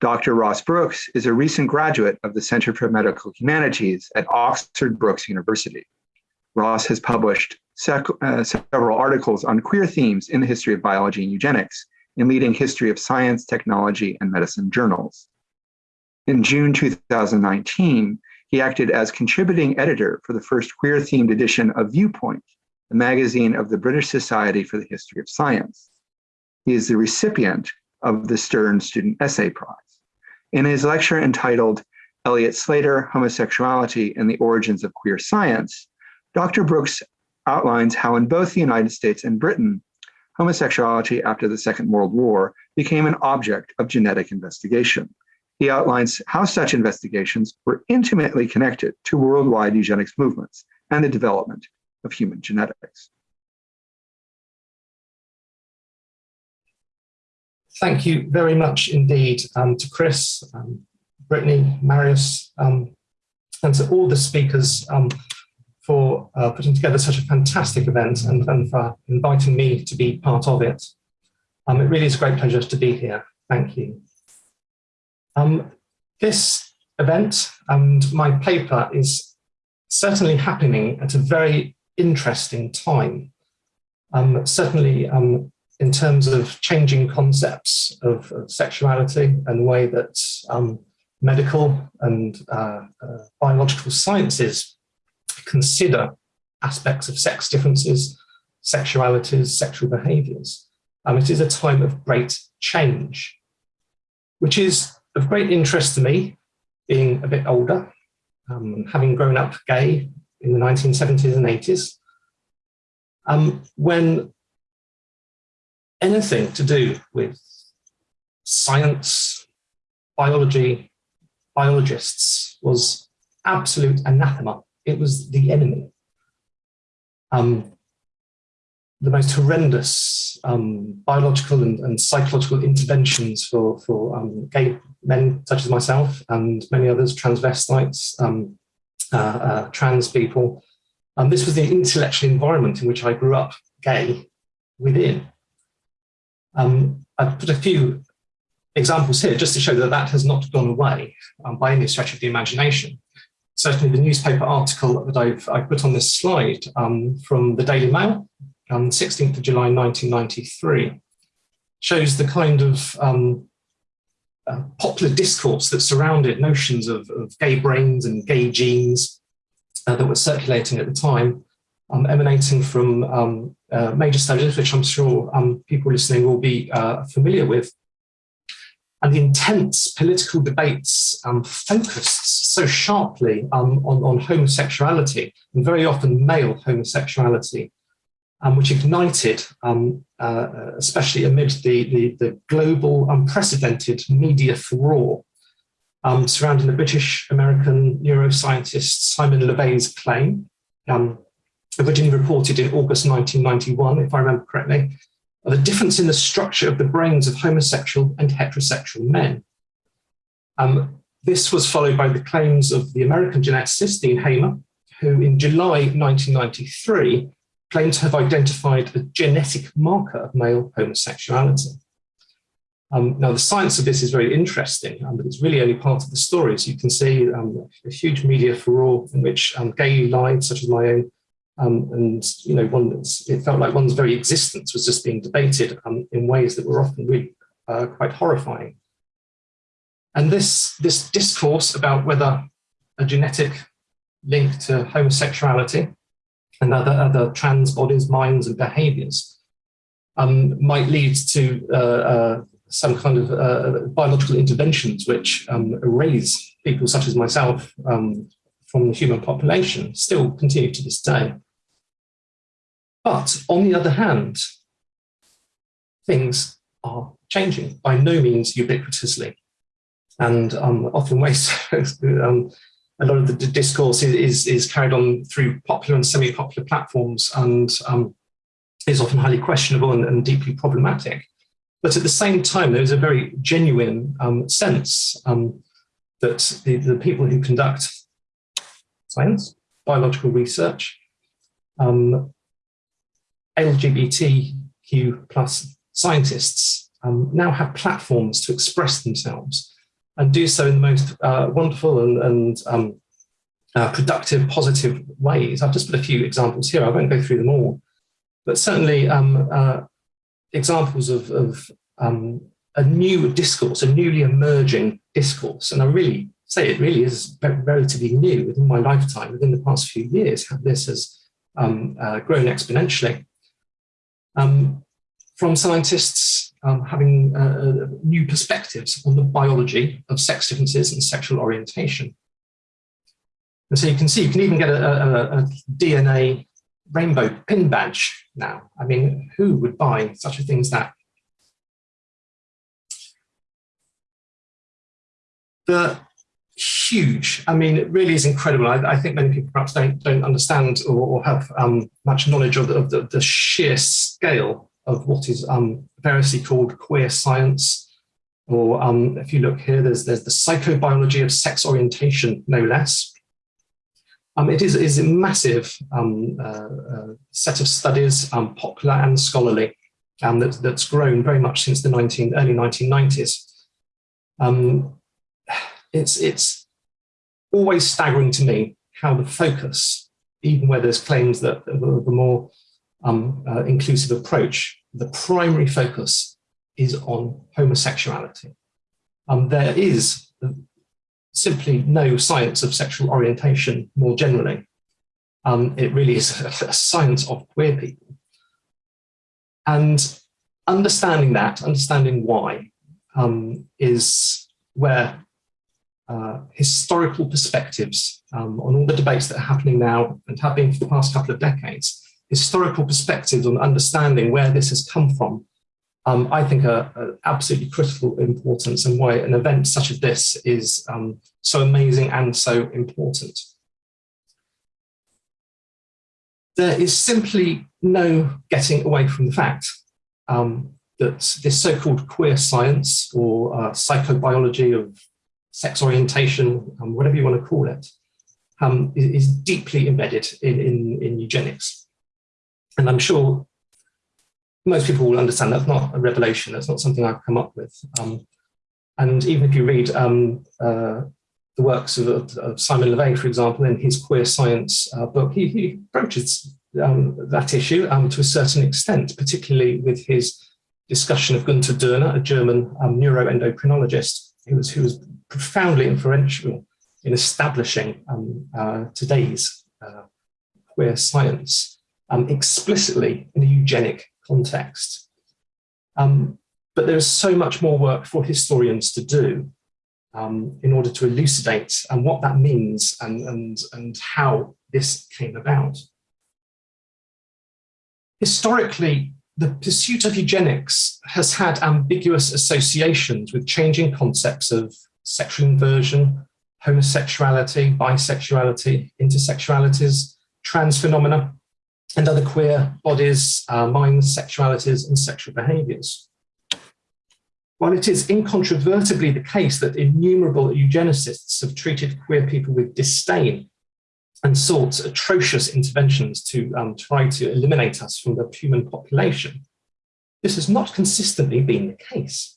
Dr. Ross Brooks is a recent graduate of the Center for Medical Humanities at Oxford Brookes University. Ross has published uh, several articles on queer themes in the history of biology and eugenics in leading history of science, technology, and medicine journals. In June 2019, he acted as contributing editor for the first queer themed edition of Viewpoint, the magazine of the British Society for the History of Science. He is the recipient of the Stern Student Essay Prize. In his lecture entitled Elliot Slater, Homosexuality and the Origins of Queer Science, Dr. Brooks outlines how in both the United States and Britain, homosexuality after the Second World War became an object of genetic investigation. He outlines how such investigations were intimately connected to worldwide eugenics movements and the development of human genetics. Thank you very much indeed um, to Chris, um, Brittany, Marius, um, and to all the speakers um, for uh, putting together such a fantastic event and, and, for inviting me to be part of it. Um, it really is a great pleasure to be here. Thank you. This event and my paper is certainly happening at a very interesting time. Um, certainly um, in terms of changing concepts of, of sexuality and the way that um, medical and uh, uh, biological sciences consider aspects of sex differences, sexualities, sexual behaviors. Um, it is a time of great change, which is of great interest to me, being a bit older, um, having grown up gay in the 1970s and 80s, um, when anything to do with science, biology, biologists was absolute anathema. It was the enemy. Um, the most horrendous um, biological and, and, psychological interventions for, for um, gay men such as myself and many others, transvestites, um, uh, uh, trans people. Um, this was the intellectual environment in which I grew up gay within. Um, I've put a few examples here just to show that that has not gone away um, by any stretch of the imagination. Certainly the newspaper article that I've, I put on this slide um, from the Daily Mail on 16th of July 1993 shows the kind of um, uh, popular discourse that surrounded notions of, of, gay brains and gay genes uh, that were circulating at the time um, emanating from um, uh, major studies, which I'm sure um, people listening will be uh, familiar with. And the intense political debates um, focused so sharply um, on, on, homosexuality, and very often male homosexuality, um, which ignited, uh, especially amid the, the, the, global unprecedented media furore surrounding the British-American neuroscientist Simon LeVay's claim um, originally reported in August 1991, if I remember correctly, the difference in the structure of the brains of homosexual and heterosexual men. Um, this was followed by the claims of the American geneticist Dean Hamer, who in July 1993 claimed to have identified a genetic marker of male homosexuality. Um, now, the science of this is very interesting, um, but it's really only part of the story. As you can see, um, a huge media furore in which um, gay lives, such as my own, um, and you know, one it felt like one's very existence was just being debated um, in ways that were often really uh, quite horrifying. And this this discourse about whether a genetic link to homosexuality and other other trans bodies, minds, and behaviours um, might lead to uh, uh, some kind of uh, biological interventions which um, erase people such as myself um, from the human population still continue to this day. But on the other hand, things are changing, by no means ubiquitously. And um, often ways, um, a lot of the discourse is, is, carried on through popular and semi-popular platforms and um, is often highly questionable and, and, deeply problematic. But at the same time, there is a very genuine um, sense um, that the, the people who conduct science, biological research, um, LGBTQ plus scientists um, now have platforms to express themselves and do so in the most uh, wonderful and, and um, uh, productive, positive ways. I've just put a few examples here. I won't go through them all, but certainly um, uh, examples of, of um, a new discourse, a newly emerging discourse. And I really say it really is relatively new within my lifetime, within the past few years, how this has um, uh, grown exponentially. Um, from scientists um, having uh, uh, new perspectives on the biology of sex differences and sexual orientation. And so you can see, you can even get a, a, a DNA rainbow pin badge now. I mean, who would buy such a thing as that? The huge, I mean, it really is incredible. I, I think many people perhaps don't, don't understand or, or have um, much knowledge of, the, of the, the, sheer scale of what is um, variously called queer science. Or um, if you look here, there's, there's the psychobiology of sex orientation, no less. Um, it is, is a massive um, uh, uh, set of studies, um, popular and scholarly, um, that, that's grown very much since the 19, early 1990s. Um, it's, it's always staggering to me how the focus, even where there's claims that the, more um, uh, inclusive approach, the primary focus is on homosexuality. there is simply no science of sexual orientation more generally. Um, it really is a, a science of queer people. And understanding that, understanding why, um, is where uh, historical perspectives um, on all the debates that are happening now and have been for the past couple of decades, historical perspectives on understanding where this has come from um, I think are, are, absolutely critical importance and why an event such as this is um, so amazing and so important. There is simply no getting away from the fact um, that this so-called queer science or uh, psychobiology of sex orientation, um, whatever you want to call it, um, is, is, deeply embedded in, in, in eugenics. And I'm sure most people will understand that's not a revelation. That's not something I've come up with. Um, and even if you read um, uh, the works of, of, Simon LeVay, for example, in his queer science uh, book, he, he approaches um, that issue um, to a certain extent, particularly with his discussion of Gunther Dörner, a German um, neuroendocrinologist who was, who was profoundly influential in establishing um, uh, today's uh, queer science explicitly in a eugenic context. Um, but there is so much more work for historians to do um, in order to elucidate and what that means and, and, and how this came about. Historically, the pursuit of eugenics has had ambiguous associations with changing concepts of sexual inversion, homosexuality, bisexuality, intersexualities, trans phenomena, and other queer bodies, uh, minds, sexualities, and sexual behaviours. While it is incontrovertibly the case that innumerable eugenicists have treated queer people with disdain and sought atrocious interventions to um, try to eliminate us from the human population, this has not consistently been the case.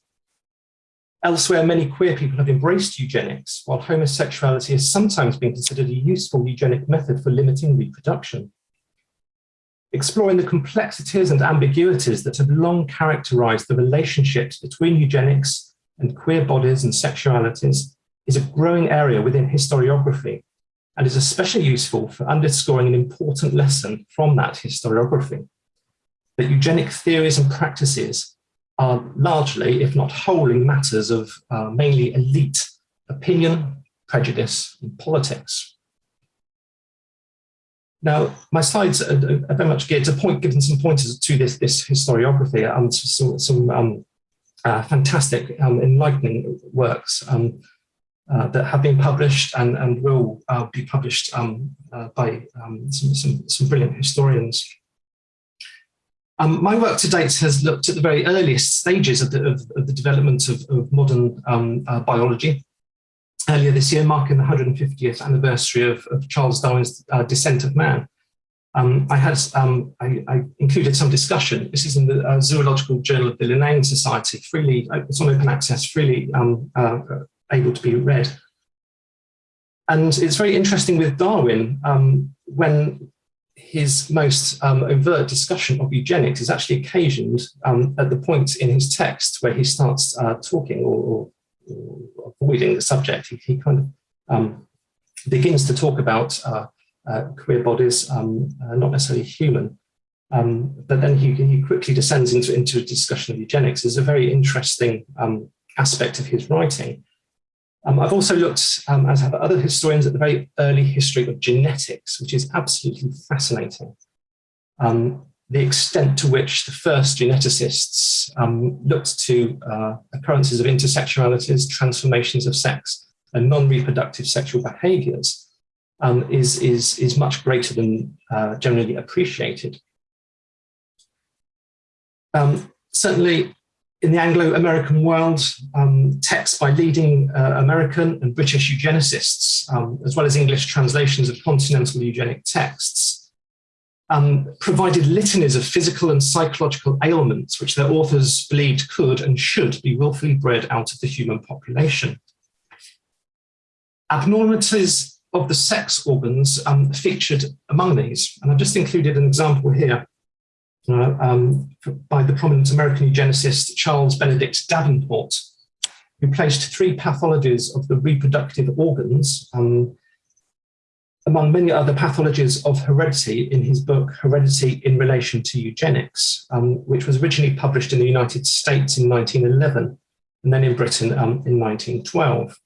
Elsewhere, many queer people have embraced eugenics, while homosexuality has sometimes been considered a useful eugenic method for limiting reproduction. Exploring the complexities and ambiguities that have long characterized the relationships between eugenics and queer bodies and sexualities is a growing area within historiography and is especially useful for underscoring an important lesson from that historiography, that eugenic theories and practices are largely, if not wholly, matters of uh, mainly elite opinion, prejudice, and politics. Now, my slides are, are, very much geared to point, giving some pointers to this, this historiography and some, some um, uh, fantastic, um, enlightening works um, uh, that have been published and, and will uh, be published um, uh, by um, some, some, some, brilliant historians. My work to date has looked at the very earliest stages of the, of, of the development of, of modern uh, biology earlier this year, marking the 150th anniversary of, Charles Darwin's uh, Descent of Man. Um, I had um, I, I, included some discussion. This is in the uh, Zoological Journal of the Linnean Society, freely. Uh, it's on open access, freely um, uh, able to be read. And it's very interesting with Darwin, um, when his most um, overt discussion of eugenics is actually occasioned um, at the point in his text where he starts uh, talking or, or, avoiding the subject. He, he kind of um, begins to talk about uh, uh, queer bodies, um, uh, not necessarily human, um, but then he, he, quickly descends into, into a discussion of eugenics. It's a very interesting um, aspect of his writing. Um, I've also looked, um, as have other historians, at the very early history of genetics, which is absolutely fascinating. Um, the extent to which the first geneticists um, looked to uh, occurrences of intersexualities, transformations of sex, and non-reproductive sexual behaviours um, is, is, is much greater than uh, generally appreciated. Um, certainly, in the Anglo-American world, um, texts by leading uh, American and British eugenicists, um, as well as English translations of continental eugenic texts, um, provided litanies of physical and psychological ailments which their authors believed could and should be willfully bred out of the human population. Abnormalities of the sex organs um, featured among these, and I've just included an example here uh, um, by the prominent American eugenicist Charles Benedict Davenport, who placed three pathologies of the reproductive organs um, among many other pathologies of heredity in his book Heredity in Relation to Eugenics, um, which was originally published in the United States in 1911 and then in Britain um, in 1912.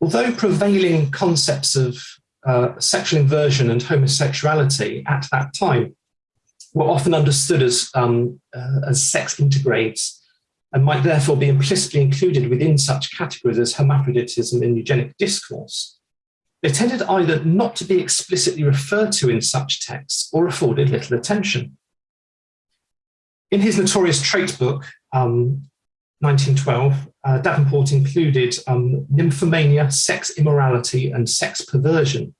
Although prevailing concepts of uh, sexual inversion and homosexuality at that time were often understood as, um, uh, as sex intergrades and might therefore be implicitly included within such categories as hermaphroditism and eugenic discourse. They tended either not to be explicitly referred to in such texts or afforded little attention. In his notorious trait book, um, 1912, uh, Davenport included um, nymphomania, sex immorality, and sex perversion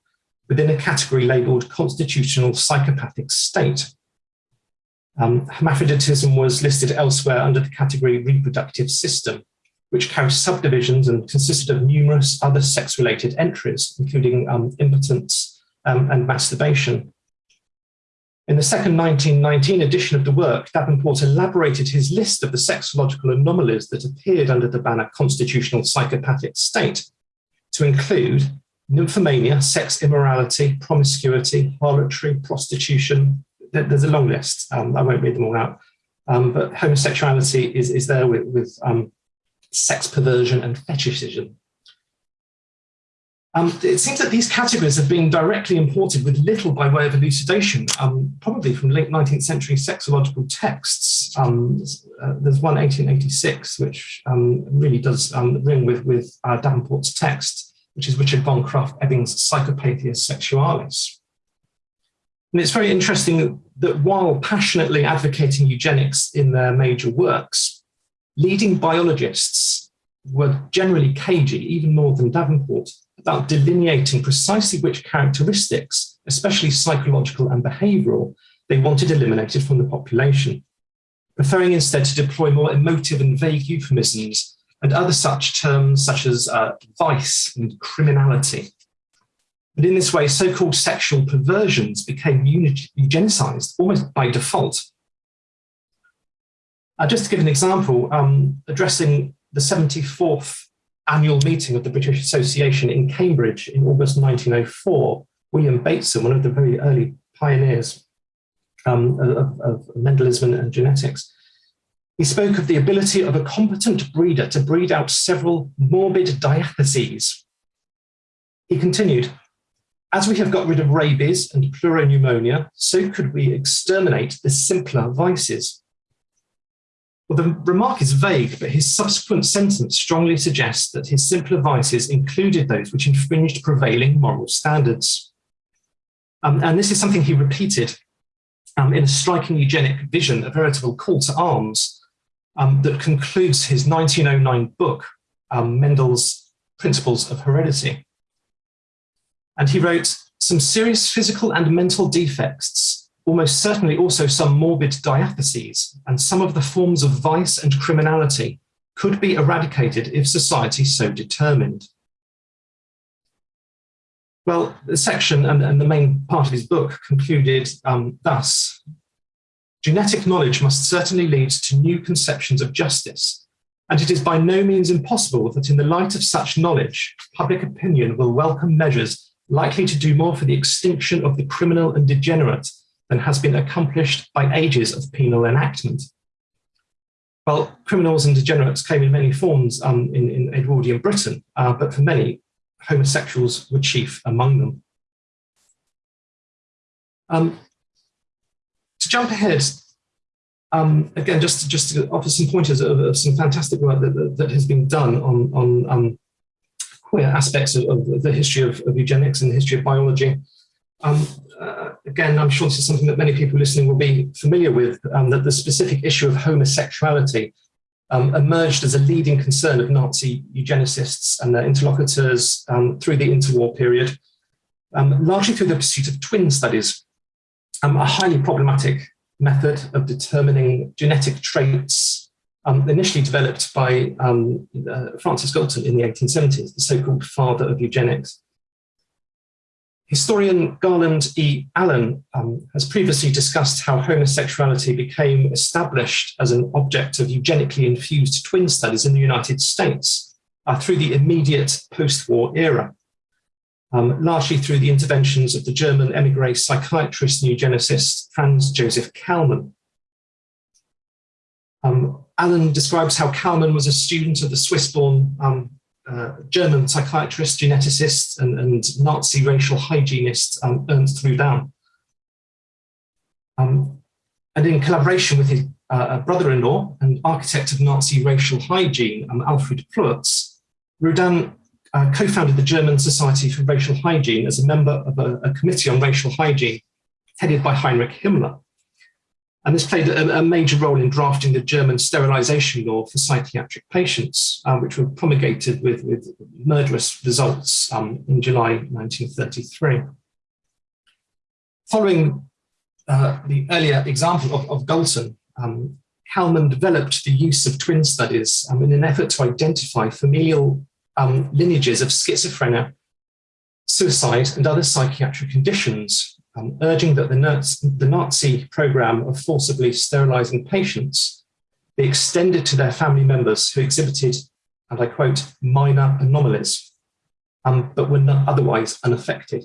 within a category labelled constitutional psychopathic state. Um, hermaphroditism was listed elsewhere under the category reproductive system, which carried subdivisions and consisted of numerous other sex-related entries, including um, impotence um, and masturbation. In the second 1919 edition of the work, Davenport elaborated his list of the sexological anomalies that appeared under the banner constitutional psychopathic state to include nymphomania, sex immorality, promiscuity, harlotry, prostitution. There's a long list. Um, I won't read them all out. Um, but homosexuality is, is there with, with um, sex perversion and fetishism. Um, it seems that these categories have been directly imported with little by way of elucidation, um, probably from late 19th century sexological texts. Um, uh, there's one 1886, which um, really does um, ring with, with uh, Davenport's text, which is Richard von Krafft-Ebing's Psychopathia Sexualis. And it's very interesting that while passionately advocating eugenics in their major works, leading biologists were generally cagey, even more than Davenport, about delineating precisely which characteristics, especially psychological and behavioural, they wanted eliminated from the population, preferring instead to deploy more emotive and vague euphemisms and other such terms such as uh, vice and criminality. But in this way, so-called sexual perversions became eugenicized almost by default. Uh, just to give an example, um, addressing the 74th annual meeting of the British Association in Cambridge in August 1904, William Bateson, one of the very early pioneers um, of, of Mendelism and genetics, he spoke of the ability of a competent breeder to breed out several morbid diatheses. He continued, as we have got rid of rabies and pleuropneumonia, so could we exterminate the simpler vices. Well, the remark is vague, but his subsequent sentence strongly suggests that his simpler vices included those which infringed prevailing moral standards. Um, and this is something he repeated um, in a striking eugenic vision, a veritable call to arms um, that concludes his 1909 book, um, Mendel's Principles of Heredity. And he wrote, some serious physical and mental defects almost certainly also some morbid diatheses and some of the forms of vice and criminality could be eradicated if society so determined. Well, the section and, and the main part of his book concluded um, thus. Genetic knowledge must certainly lead to new conceptions of justice, and it is by no means impossible that in the light of such knowledge, public opinion will welcome measures likely to do more for the extinction of the criminal and degenerate than has been accomplished by ages of penal enactment. Well, criminals and degenerates came in many forms um, in, in, Edwardian Britain, uh, but for many, homosexuals were chief among them. Um, to jump ahead, um, again, just to, just to offer some pointers of, of some fantastic work that, that, that, has been done on, on um, queer aspects of, of, the history of, of, eugenics and the history of biology. Um, uh, again, I'm sure this is something that many people listening will be familiar with, um, that the specific issue of homosexuality um, emerged as a leading concern of Nazi eugenicists and their interlocutors um, through the interwar period, um, largely through the pursuit of twin studies, um, a highly problematic method of determining genetic traits initially developed by uh, Francis Galton in the 1870s, the so-called father of eugenics. Historian Garland E. Allen um, has previously discussed how homosexuality became established as an object of eugenically infused twin studies in the United States uh, through the immediate post-war era, um, largely through the interventions of the German emigre psychiatrist and eugenicist Franz Joseph Kallmann. Um, Allen describes how Kallmann was a student of the Swiss-born um, uh, German psychiatrist, geneticist, and, and Nazi racial hygienist um, Ernst Rudin. Um, and in collaboration with his uh, brother-in-law and architect of Nazi racial hygiene, um, Alfred Ploetz, Rudin uh, co-founded the German Society for Racial Hygiene as a member of a, a committee on racial hygiene headed by Heinrich Himmler. And this played a, a, major role in drafting the German sterilization law for psychiatric patients, uh, which were promulgated with, with murderous results um, in July 1933. Following uh, the earlier example of, of Galton, um, Kallmann developed the use of twin studies um, in an effort to identify familial um, lineages of schizophrenia, suicide, and other psychiatric conditions um, urging that the, Nazi, the Nazi program of forcibly sterilizing patients be extended to their family members who exhibited, and I quote, minor anomalies, um, but were not otherwise unaffected.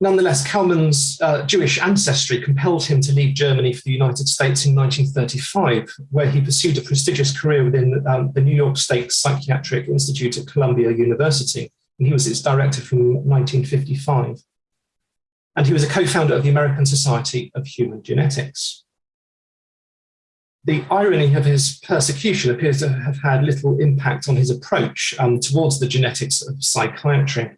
Nonetheless, Kallmann's uh, Jewish ancestry compelled him to leave Germany for the United States in 1935, where he pursued a prestigious career within um, the New York State Psychiatric Institute at Columbia University and he was its director from 1955. And he was a co-founder of the American Society of Human Genetics. The irony of his persecution appears to have had little impact on his approach um, towards the genetics of psychiatry.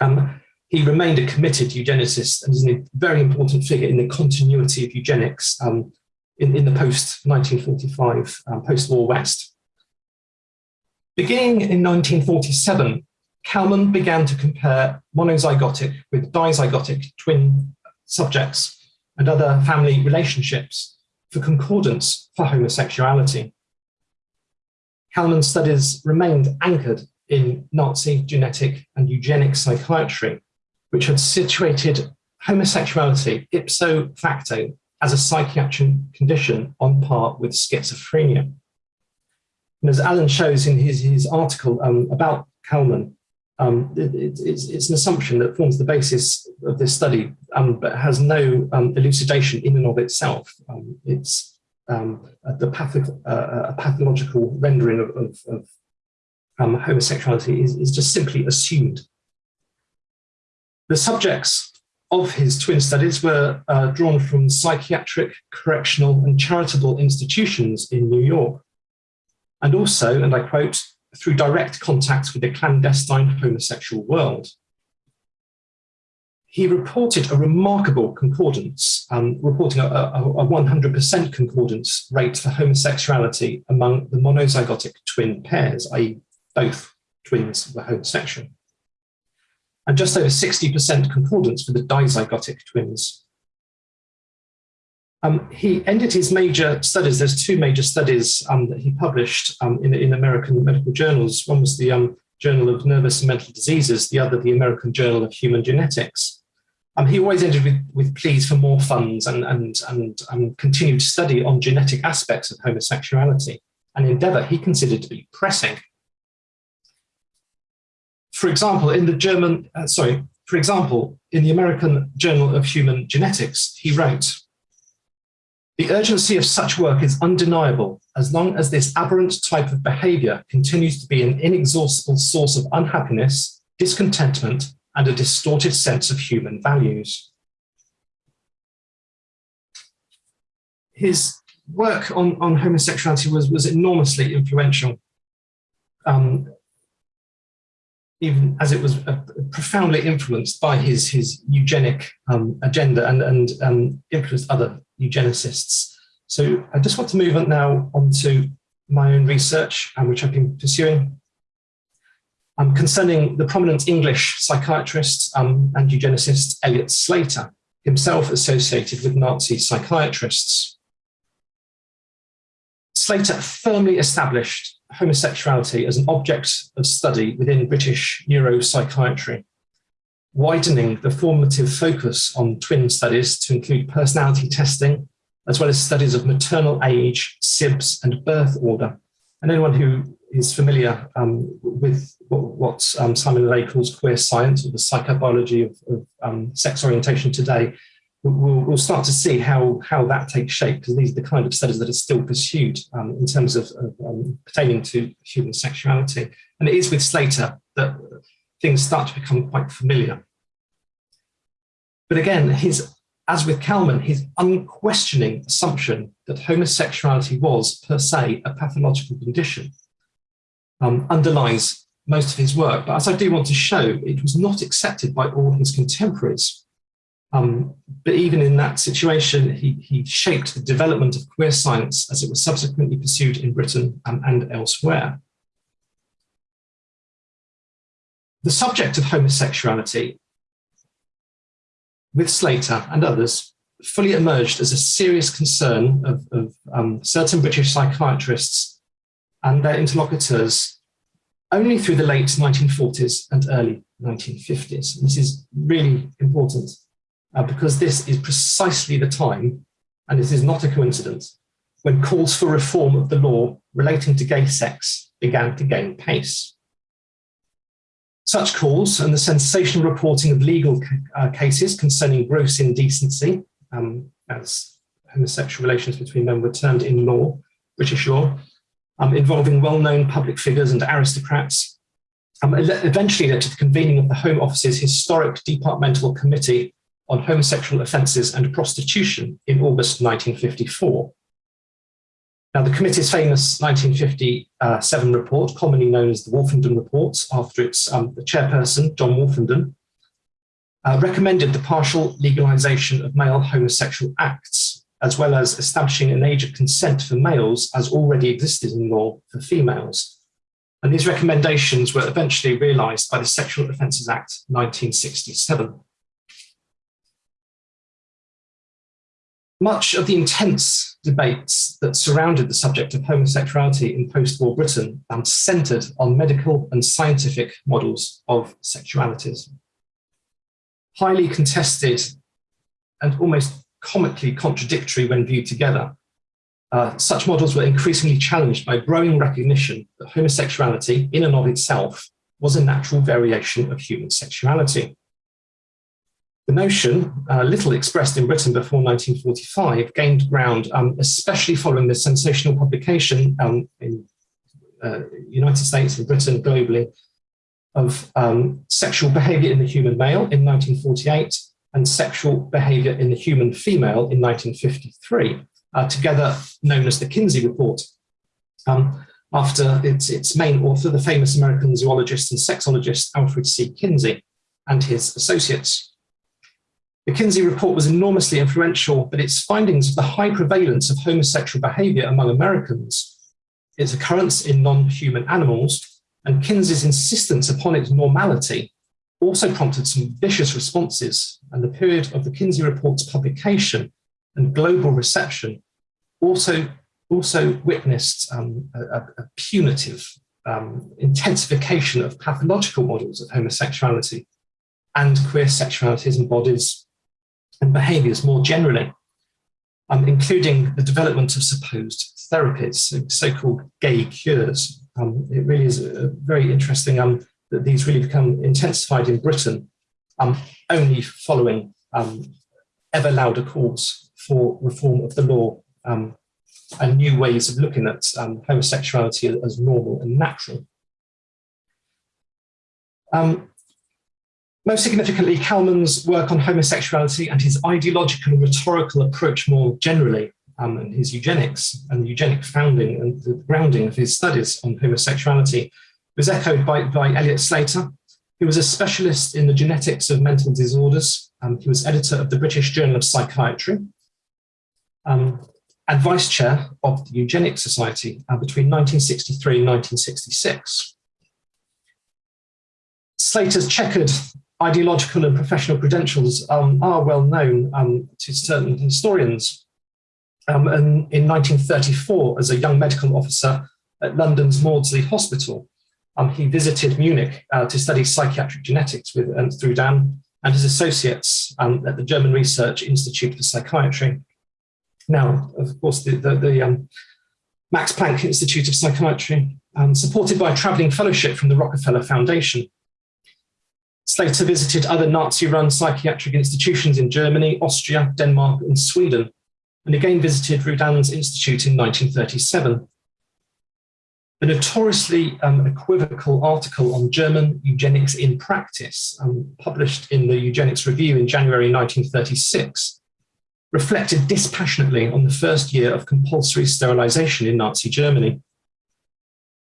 Um, he remained a committed eugenicist and is a very important figure in the continuity of eugenics um, in, in, the post-1945 um, post-war West. Beginning in 1947, Kallmann began to compare monozygotic with dizygotic twin subjects and other family relationships for concordance for homosexuality. Kallmann's studies remained anchored in Nazi genetic and eugenic psychiatry, which had situated homosexuality ipso facto as a psychiatric condition on par with schizophrenia. And as Allen shows in his, his article um, about Kallmann, um, it, it's, it's, an assumption that forms the basis of this study, um, but has no um, elucidation in and of itself. Um, it's um, the patho uh, a pathological rendering of, of, of um, homosexuality is, is just simply assumed. The subjects of his twin studies were uh, drawn from psychiatric, correctional and charitable institutions in New York. And also, and I quote, through direct contact with the clandestine homosexual world. He reported a remarkable concordance, um, reporting a 100% concordance rate for homosexuality among the monozygotic twin pairs, i.e. both twins were homosexual. And just over 60% concordance for the dizygotic twins. Um, he ended his major studies. There's two major studies um, that he published um, in, in, American medical journals. One was the um, Journal of Nervous and Mental Diseases, the other the American Journal of Human Genetics. Um, he always ended with, with pleas for more funds and, and, and, continued study on genetic aspects of homosexuality, an endeavor he considered to be pressing. For example, in the German, uh, sorry, for example, in the American Journal of Human Genetics, he wrote, the urgency of such work is undeniable as long as this aberrant type of behavior continues to be an inexhaustible source of unhappiness, discontentment, and a distorted sense of human values. His work on, on homosexuality was, was enormously influential, um, even as it was uh, profoundly influenced by his, his eugenic um, agenda and, and um, influenced other eugenicists. So I just want to move on now onto my own research, um, which I've been pursuing, um, concerning the prominent English psychiatrist um, and eugenicist Elliot Slater, himself associated with Nazi psychiatrists. Slater firmly established homosexuality as an object of study within British neuropsychiatry widening the formative focus on twin studies to include personality testing, as well as studies of maternal age, SIBS, and birth order. And anyone who is familiar um, with what, what um, Simon LeVay calls queer science, or the psychobiology of, of um, sex orientation today, we'll, we'll, start to see how, how that takes shape, because these are the kind of studies that are still pursued um, in terms of, of um, pertaining to human sexuality. And it is with Slater that things start to become quite familiar. But again, his, as with Kallmann, his unquestioning assumption that homosexuality was per se a pathological condition um, underlies most of his work. But as I do want to show, it was not accepted by all his contemporaries. Um, but even in that situation, he, he, shaped the development of queer science as it was subsequently pursued in Britain um, and elsewhere. The subject of homosexuality, with Slater and others, fully emerged as a serious concern of, of um, certain British psychiatrists and their interlocutors only through the late 1940s and early 1950s. And this is really important uh, because this is precisely the time, and this is not a coincidence, when calls for reform of the law relating to gay sex began to gain pace. Such calls and the sensational reporting of legal uh, cases concerning gross indecency, um, as homosexual relations between men were termed in law, British law, um, involving well-known public figures and aristocrats, um, eventually led to the convening of the Home Office's historic Departmental Committee on Homosexual Offences and Prostitution in August 1954. Now, the committee's famous 1957 report, commonly known as the Wolfenden Report, after its um, chairperson, John Wolfenden, uh, recommended the partial legalization of male homosexual acts, as well as establishing an age of consent for males as already existed in law for females. And these recommendations were eventually realized by the Sexual Offences Act 1967. Much of the intense debates that surrounded the subject of homosexuality in post-war Britain um, centered on medical and scientific models of sexualities. Highly contested and almost comically contradictory when viewed together, uh, such models were increasingly challenged by growing recognition that homosexuality in and of itself was a natural variation of human sexuality. The notion, uh, little expressed in Britain before 1945, gained ground, um, especially following the sensational publication um, in uh, United States and Britain globally of um, sexual behavior in the human male in 1948 and sexual behavior in the human female in 1953, uh, together known as the Kinsey Report. Um, after its, its main author, the famous American zoologist and sexologist Alfred C. Kinsey and his associates. The Kinsey report was enormously influential, but its findings of the high prevalence of homosexual behavior among Americans, its occurrence in non-human animals, and Kinsey's insistence upon its normality also prompted some vicious responses, and the period of the Kinsey report's publication and global reception also, also witnessed um, a, a, punitive um, intensification of pathological models of homosexuality and queer sexualities and bodies and behaviours more generally, um, including the development of supposed therapies, so-called gay cures. Um, it really is uh, very interesting um, that these really become intensified in Britain, um, only following um, ever louder calls for reform of the law and new ways of looking at homosexuality as normal and natural. Um, most significantly, Kallmann's work on homosexuality and his ideological and rhetorical approach more generally, um, and his eugenics and the eugenic founding and the grounding of his studies on homosexuality was echoed by, by Elliot Slater, who was a specialist in the genetics of mental disorders. Um, he was editor of the British Journal of Psychiatry um, and vice chair of the Eugenics Society uh, between 1963 and 1966. Slater's checkered ideological and professional credentials um, are well known um, to certain historians. Um, and in 1934, as a young medical officer at London's Maudsley Hospital, um, he visited Munich uh, to study psychiatric genetics with Ernst Rudin and his associates um, at the German Research Institute for Psychiatry. Now, of course, the, the, the um, Max Planck Institute of Psychiatry, supported by a traveling fellowship from the Rockefeller Foundation, Slater visited other Nazi-run psychiatric institutions in Germany, Austria, Denmark, and Sweden, and again visited Rudin's Institute in 1937. The notoriously um, equivocal article on German eugenics in practice, um, published in the Eugenics Review in January 1936, reflected dispassionately on the first year of compulsory sterilization in Nazi Germany.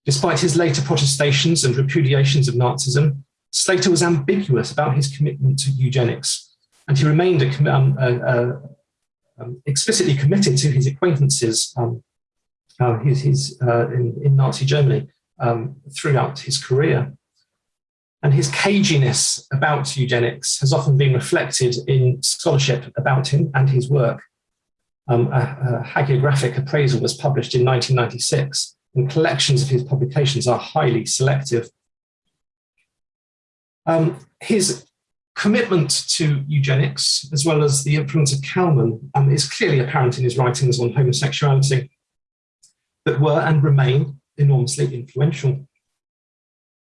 Despite his later protestations and repudiations of Nazism, Slater was ambiguous about his commitment to eugenics, and he remained a, um, um, explicitly committed to his acquaintances um, uh, his, his, uh, in, in, Nazi Germany um, throughout his career. And his caginess about eugenics has often been reflected in scholarship about him and his work. Um, a, a hagiographic appraisal was published in 1996, and collections of his publications are highly selective um, his commitment to eugenics, as well as the influence of Kallmann, um, is clearly apparent in his writings on homosexuality that were and remain enormously influential.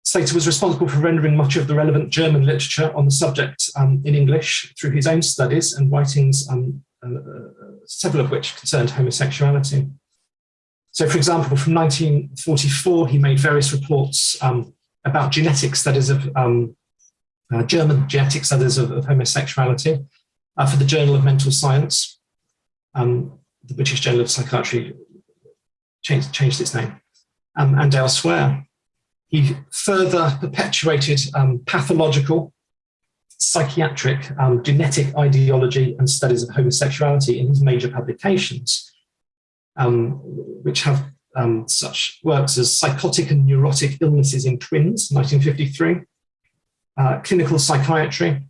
Slater was responsible for rendering much of the relevant German literature on the subject um, in English through his own studies and writings, um, uh, several of which concerned homosexuality. So, for example, from 1944, he made various reports um, about genetic studies of um, uh, German genetic studies of, of homosexuality uh, for the Journal of Mental Science. Um, the British Journal of Psychiatry changed, changed its name, um, and elsewhere. He further perpetuated um, pathological, psychiatric, um, genetic ideology and studies of homosexuality in his major publications, um, which have um, such works as Psychotic and Neurotic Illnesses in Twins, 1953, uh, Clinical Psychiatry,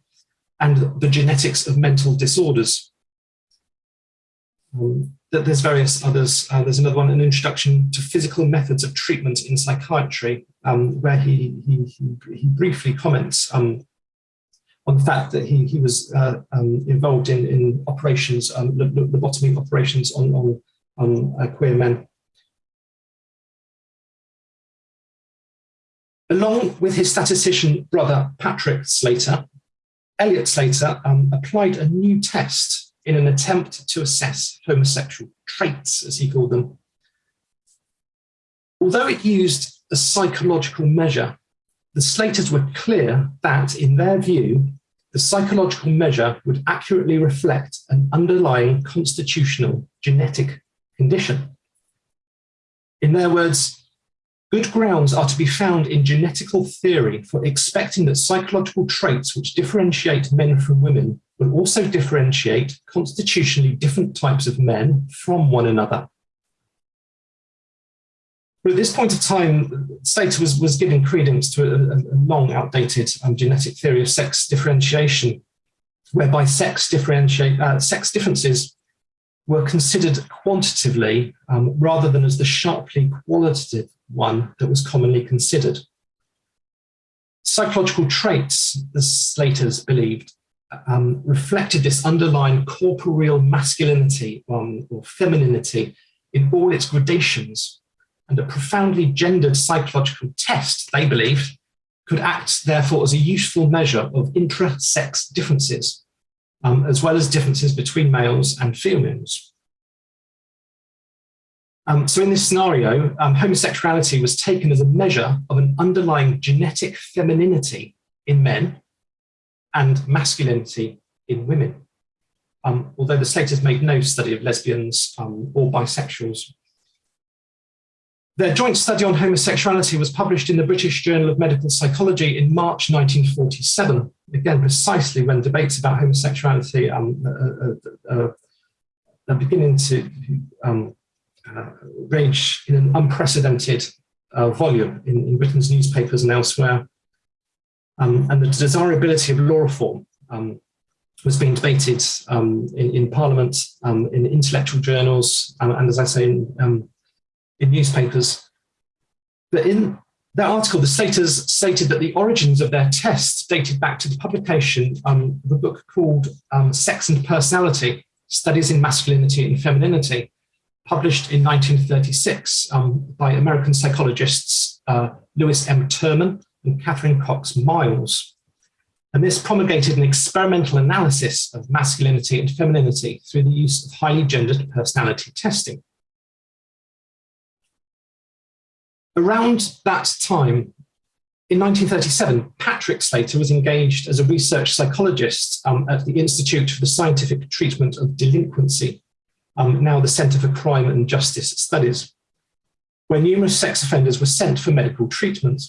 and The Genetics of Mental Disorders. Um, there's various others. Uh, there's another one, An Introduction to Physical Methods of Treatment in Psychiatry, um, where he, he, he, briefly comments um, on the fact that he, he was uh, um, involved in, in operations, um, lobotomy operations on, on, on uh, queer men. Along with his statistician brother, Patrick Slater, Elliot Slater um, applied a new test in an attempt to assess homosexual traits, as he called them. Although it used a psychological measure, the Slaters were clear that, in their view, the psychological measure would accurately reflect an underlying constitutional genetic condition. In their words, Good grounds are to be found in genetical theory for expecting that psychological traits which differentiate men from women will also differentiate constitutionally different types of men from one another. But at this point of time, Slater was, was giving credence to a, a long outdated um, genetic theory of sex differentiation, whereby sex, differentiate, uh, sex differences were considered quantitatively um, rather than as the sharply qualitative one that was commonly considered. Psychological traits, the Slaters believed, um, reflected this underlying corporeal masculinity um, or femininity in all its gradations, and a profoundly gendered psychological test, they believed, could act therefore as a useful measure of intra-sex differences, um, as well as differences between males and females. Um, so in this scenario, um, homosexuality was taken as a measure of an underlying genetic femininity in men and masculinity in women. Um, although the Slaters made no study of lesbians um, or bisexuals. Their joint study on homosexuality was published in the British Journal of Medical Psychology in March 1947, again, precisely when debates about homosexuality um, uh, uh, uh, are beginning to um, uh, rage in an unprecedented uh, volume in, in, Britain's newspapers and elsewhere. Um, and the desirability of law reform um, was being debated um, in, in, Parliament, um, in intellectual journals, um, and as I say, in, um, in newspapers. But in that article, the Slaters stated that the origins of their tests dated back to the publication of a book called Sex and Personality, Studies in Masculinity and Femininity, published in 1936 um, by American psychologists uh, Lewis M. Terman and Catherine Cox Miles. And this promulgated an experimental analysis of masculinity and femininity through the use of highly gendered personality testing. Around that time, in 1937, Patrick Slater was engaged as a research psychologist um, at the Institute for the Scientific Treatment of Delinquency um, now the Centre for Crime and Justice Studies, where numerous sex offenders were sent for medical treatment.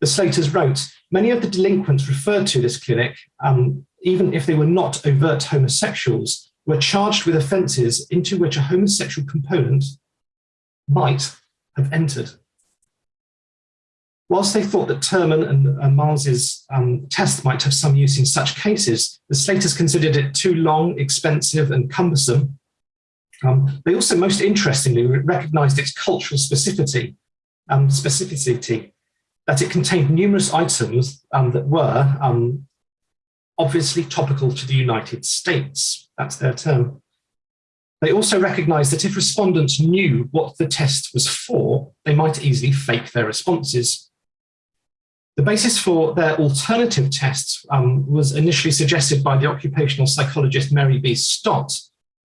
The Slaters wrote, many of the delinquents referred to this clinic, um, even if they were not overt homosexuals, were charged with offences into which a homosexual component might have entered. Whilst they thought that Terman and uh, Miles's um, test might have some use in such cases, the Slaters considered it too long, expensive and cumbersome. Um, they also most interestingly recognised its cultural specificity, um, specificity, that it contained numerous items um, that were um, obviously topical to the United States. That's their term. They also recognised that if respondents knew what the test was for, they might easily fake their responses. The basis for their alternative tests um, was initially suggested by the occupational psychologist Mary B. Stott,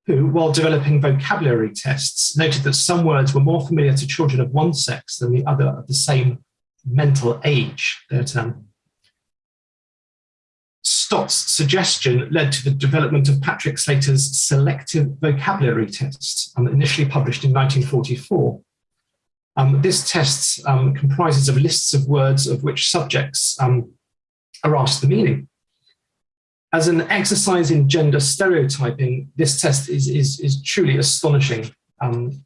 who, while developing vocabulary tests, noted that some words were more familiar to children of one sex than the other of the same mental age, term. Stott's suggestion led to the development of Patrick Slater's selective vocabulary test, um, initially published in 1944. Um, this test um, comprises of lists of words of which subjects um, are asked the meaning. As an exercise in gender stereotyping, this test is, is, is truly astonishing. Um,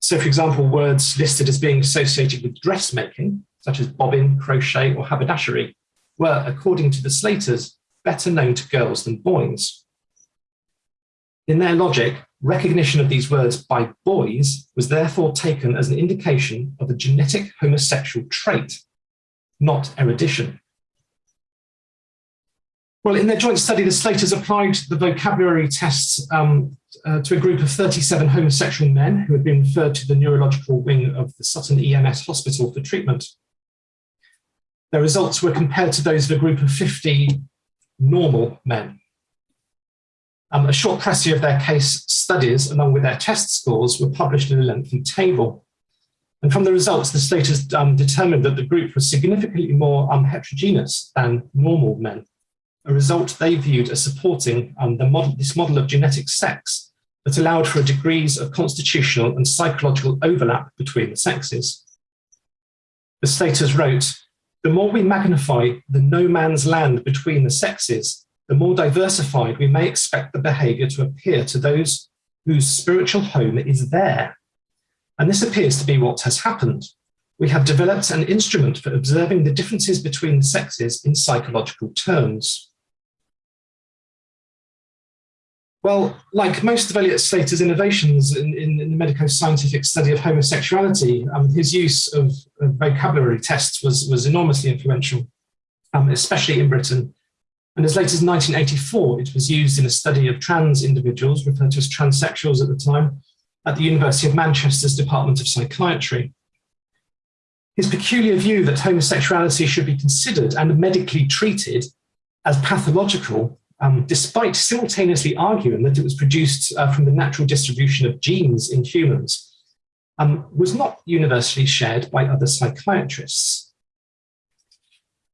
so for example, words listed as being associated with dressmaking, such as bobbin, crochet or haberdashery, were, according to the Slaters, better known to girls than boys. In their logic, recognition of these words by boys was therefore taken as an indication of a genetic homosexual trait, not erudition. Well, in their joint study, the Slaters applied the vocabulary tests um, uh, to a group of 37 homosexual men who had been referred to the neurological wing of the Sutton EMS hospital for treatment. Their results were compared to those of a group of 50 normal men. Um, a short précis of their case studies, along with their test scores, were published in a lengthy table. And from the results, the Slaters um, determined that the group was significantly more um, heterogeneous than normal men, a result they viewed as supporting um, the model, this model of genetic sex that allowed for degrees of constitutional and psychological overlap between the sexes. The Slaters wrote, the more we magnify the no man's land between the sexes, the more diversified we may expect the behavior to appear to those whose spiritual home is there. And this appears to be what has happened. We have developed an instrument for observing the differences between the sexes in psychological terms. Well, like most of Elliot Slater's innovations in, in, in the medico-scientific study of homosexuality, um, his use of, of, vocabulary tests was, was enormously influential, um, especially in Britain. And as late as 1984, it was used in a study of trans individuals, referred to as transsexuals at the time, at the University of Manchester's Department of Psychiatry. His peculiar view that homosexuality should be considered and medically treated as pathological um, despite simultaneously arguing that it was produced uh, from the natural distribution of genes in humans, um, was not universally shared by other psychiatrists.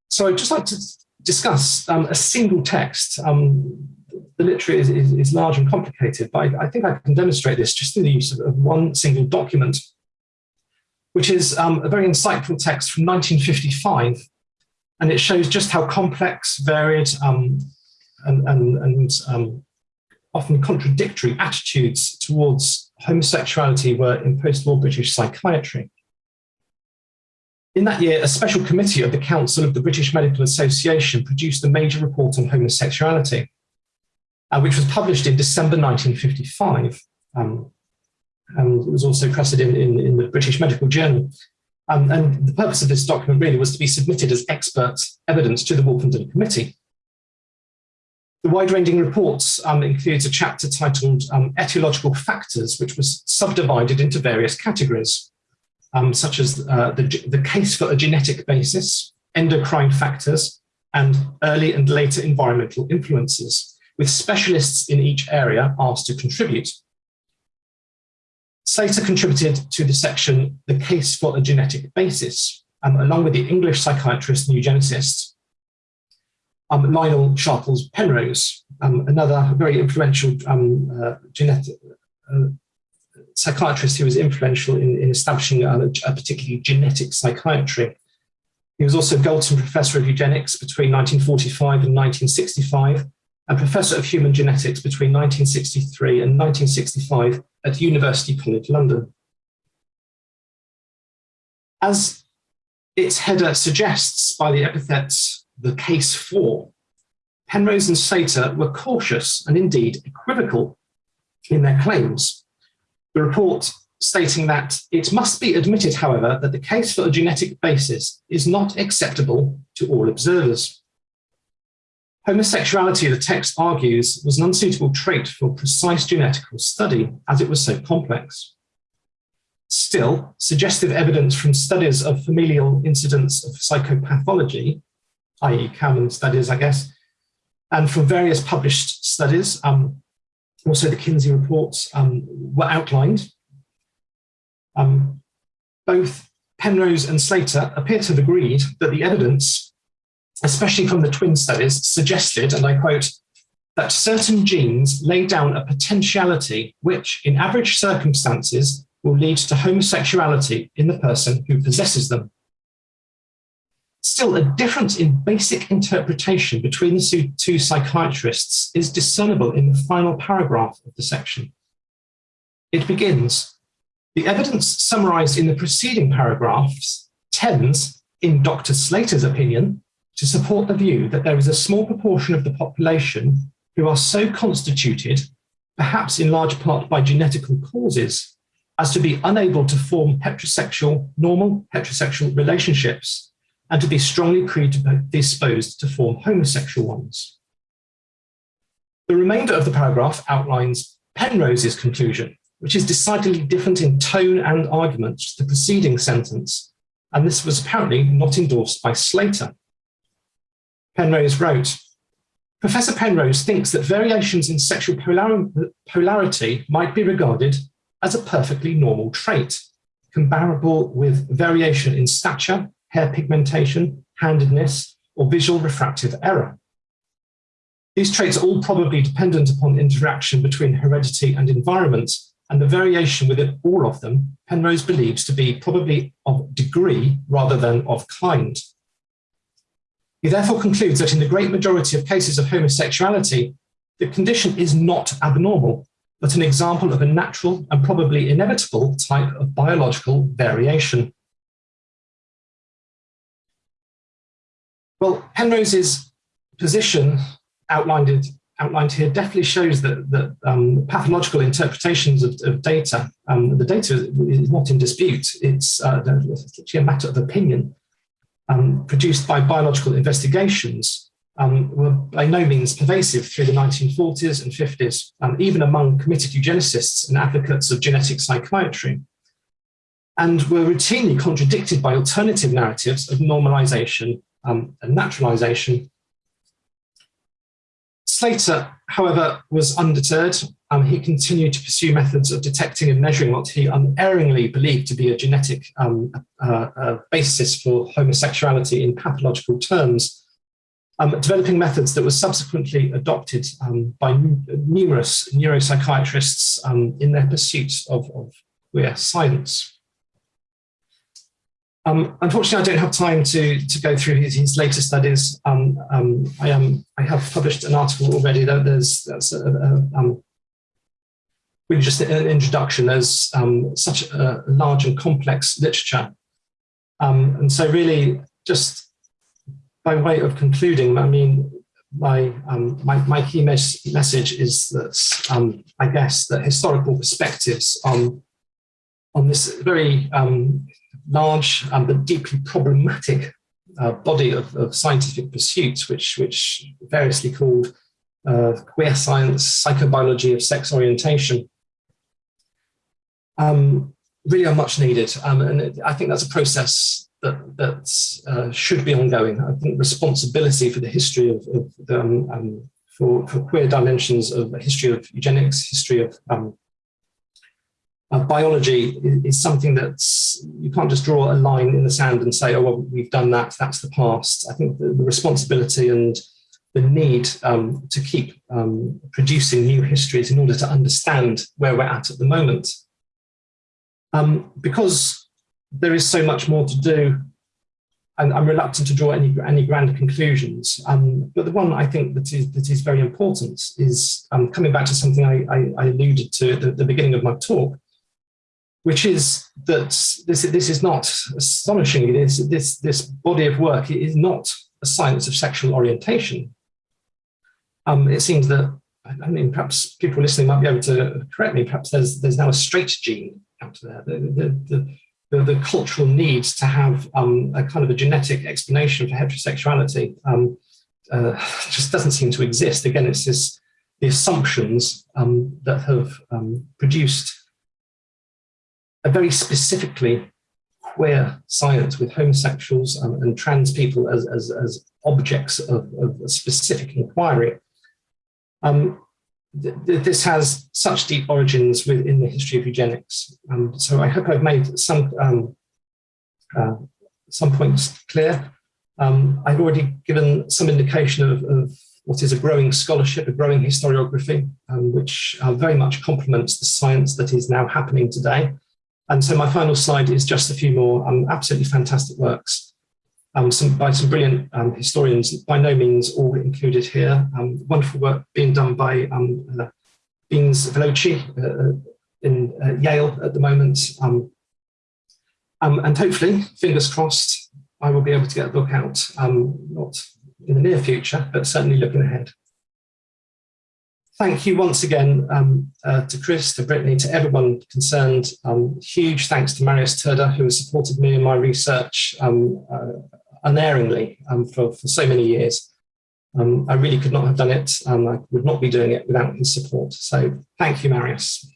So I'd just like to discuss um, a single text. Um, the literature is, is, is, large and complicated, but I, I, think I can demonstrate this just through the use of, of one single document, which is um, a very insightful text from 1955 and it shows just how complex, varied, um, and, and, and um, often contradictory attitudes towards homosexuality were in post-war British psychiatry. In that year, a special committee of the Council of the British Medical Association produced a major report on homosexuality, uh, which was published in December 1955. Um, and it was also pressed in, in, the British Medical Journal. Um, and the purpose of this document really was to be submitted as expert evidence to the Wolfenden Committee. The wide-ranging reports um, includes a chapter titled um, Etiological Factors, which was subdivided into various categories, um, such as uh, the, the case for a genetic basis, endocrine factors, and early and later environmental influences, with specialists in each area asked to contribute. Slater contributed to the section, The Case for a Genetic Basis, um, along with the English psychiatrist and eugenicist um, Lionel Sharples Penrose, um, another very influential um, uh, genetic uh, psychiatrist who was influential in, in establishing a, a, particularly genetic psychiatry. He was also Galton Professor of Eugenics between 1945 and 1965, and Professor of Human Genetics between 1963 and 1965 at University College London. As its header suggests by the epithets the case for, Penrose and Slater were cautious and indeed equivocal in their claims. The report stating that it must be admitted, however, that the case for a genetic basis is not acceptable to all observers. Homosexuality, the text argues, was an unsuitable trait for precise genetical study as it was so complex. Still, suggestive evidence from studies of familial incidents of psychopathology i.e. Kallmann studies, I guess, and from various published studies, um, also the Kinsey reports um, were outlined. Um, both Penrose and Slater appear to have agreed that the evidence, especially from the twin studies, suggested, and I quote, that certain genes lay down a potentiality which, in average circumstances, will lead to homosexuality in the person who possesses them. Still, a difference in basic interpretation between the two psychiatrists is discernible in the final paragraph of the section. It begins, the evidence summarized in the preceding paragraphs tends, in Dr. Slater's opinion, to support the view that there is a small proportion of the population who are so constituted, perhaps in large part by genetical causes, as to be unable to form heterosexual, normal heterosexual relationships and to be strongly predisposed to form homosexual ones. The remainder of the paragraph outlines Penrose's conclusion, which is decidedly different in tone and argument to the preceding sentence, and this was apparently not endorsed by Slater. Penrose wrote, Professor Penrose thinks that variations in sexual polar polarity might be regarded as a perfectly normal trait, comparable with variation in stature, hair pigmentation, handedness, or visual refractive error. These traits are all probably dependent upon interaction between heredity and environment, and the variation within all of them, Penrose believes to be probably of degree rather than of kind. He therefore concludes that in the great majority of cases of homosexuality, the condition is not abnormal, but an example of a natural and probably inevitable type of biological variation. Well, Penrose's position outlined outlined here definitely shows that, that um, pathological interpretations of, of data, um, the data is not in dispute. It's, uh, it's actually a matter of opinion um, produced by biological investigations um, were by no means pervasive through the 1940s and 50s, um, even among committed eugenicists and advocates of genetic psychiatry, and were routinely contradicted by alternative narratives of normalization um, and naturalization. Slater, however, was undeterred. Um, he continued to pursue methods of detecting and measuring what he unerringly believed to be a genetic um, uh, uh, basis for homosexuality in pathological terms, um, developing methods that were subsequently adopted um, by numerous neuropsychiatrists um, in their pursuit of, of queer science. Um, unfortunately, I don't have time to, to go through his, his later studies. Um, um, I, I have published an article already. Though there's that's a, a, um, really just an introduction. There's um, such a large and complex literature. Um, and so really just by way of concluding, I mean, my, my, my, key mes message is that I guess that historical perspectives on, on this very large um, but deeply problematic uh, body of, of, scientific pursuits, which, which variously called uh, queer science, psychobiology of sex orientation, um, really are much needed. Um, and it, I think that's a process that, that uh, should be ongoing. I think responsibility for the history of, of the, um, for, for queer dimensions of history of eugenics, history of um, uh, biology is, something that's, you can't just draw a line in the sand and say, oh, well, we've done that, that's the past. I think the, the responsibility and the need um, to keep um, producing new histories in order to understand where we're at at the moment. Um, because there is so much more to do, and I'm reluctant to draw any, any grand conclusions. Um, but the one I think that is, that is very important is um, coming back to something I, I, I alluded to at the, the beginning of my talk, which is that this, this is not astonishing. This, this, this body of work is not a science of sexual orientation. Um, it seems that, I mean, perhaps people listening might be able to correct me, perhaps there's, there's now a straight gene out there. The, the, the, the, the cultural need to have um, a kind of a genetic explanation for heterosexuality um, uh, just doesn't seem to exist. Again, it's this, the assumptions um, that have um, produced a very specifically queer science with homosexuals and, and trans people as, as, as objects of, of, a specific inquiry. Um, th th this has such deep origins within the history of eugenics. Um, so I hope I've made some, um, uh, some points clear. Um, I've already given some indication of, of, what is a growing scholarship, a growing historiography, um, which uh, very much complements the science that is now happening today. And so my final slide is just a few more um, absolutely fantastic works um, some, by some brilliant um, historians, by no means all included here. Um, wonderful work being done by um, uh, Beans Velocci uh, in uh, Yale at the moment. Um, and hopefully, fingers crossed, I will be able to get a book out, not in the near future, but certainly looking ahead thank you once again um, uh, to Chris, to Brittany, to everyone concerned. Um, huge thanks to Marius Turda, who has supported me in my research um, uh, unerringly um, for, for so many years. Um, I really could not have done it. I would not be doing it without his support. So thank you, Marius.